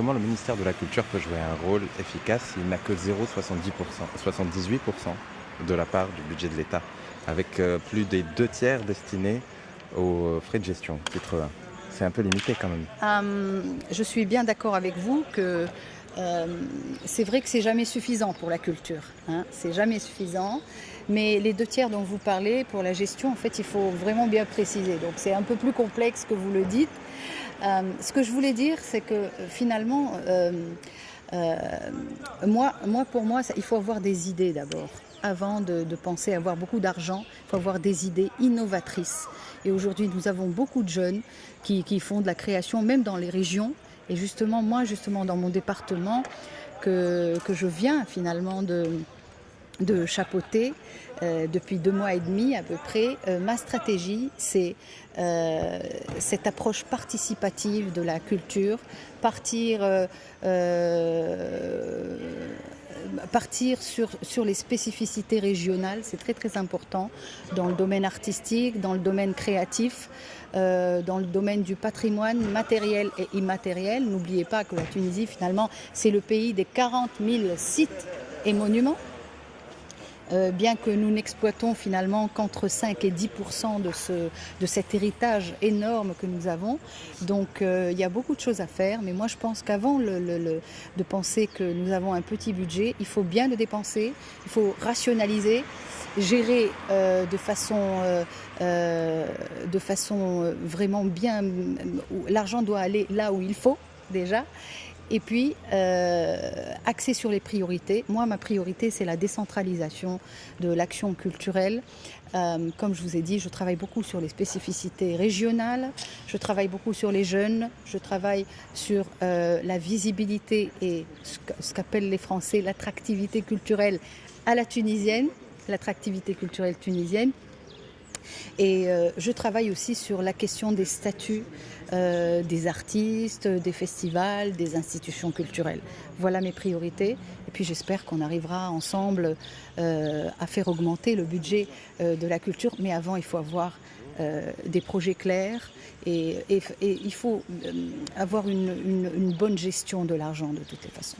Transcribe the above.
Comment le ministère de la Culture peut jouer un rôle efficace s'il n'a que 0,78% 78% de la part du budget de l'État, avec euh, plus des deux tiers destinés aux frais de gestion, titre 1 C'est un peu limité quand même. Euh, je suis bien d'accord avec vous que euh, c'est vrai que c'est jamais suffisant pour la culture. Hein, c'est jamais suffisant. Mais les deux tiers dont vous parlez pour la gestion, en fait, il faut vraiment bien préciser. Donc c'est un peu plus complexe que vous le dites. Euh, ce que je voulais dire, c'est que euh, finalement, moi, pour moi, il faut avoir des idées d'abord. Avant de, de, penser avoir beaucoup d'argent, il faut avoir des idées innovatrices. Et aujourd'hui, nous avons beaucoup de jeunes qui, font de la création, même dans les régions. Et justement, moi, justement, dans mon département, que, que je viens finalement de, chapeauter euh, depuis deux mois et demi à peu près. Euh, ma stratégie, c'est euh, cette approche participative de la culture, partir, partir sur, les spécificités régionales, c'est très très important dans le domaine artistique, dans le domaine créatif, dans le domaine du patrimoine matériel et immatériel. N'oubliez pas que la Tunisie, finalement, c'est le pays des 40 000 sites et monuments. Euh, bien que nous n'exploitons finalement qu'entre 5 et 10 de, ce, de cet héritage énorme que nous avons. Donc euh, il y a beaucoup de choses à faire, mais moi je pense qu'avant de penser que nous avons un petit budget, il faut bien le dépenser, il faut rationaliser, gérer euh, de façon, de façon vraiment bien, l'argent doit aller là où il faut déjà et puis, euh, axé sur les priorités. Moi, ma priorité, c'est la décentralisation de l'action culturelle. Euh, comme je vous ai dit, je travaille beaucoup sur les spécificités régionales, je travaille beaucoup sur les jeunes, je travaille sur euh, la visibilité et ce qu'appellent les Français l'attractivité culturelle à la tunisienne, l'attractivité culturelle tunisienne. Et euh, je travaille aussi sur la question des statuts euh, des artistes, des festivals, des institutions culturelles. Voilà mes priorités. Et puis j'espère qu'on arrivera ensemble euh, à faire augmenter le budget de la culture. Mais avant, il faut avoir des projets clairs et, il faut avoir une bonne gestion de l'argent de toutes les façons.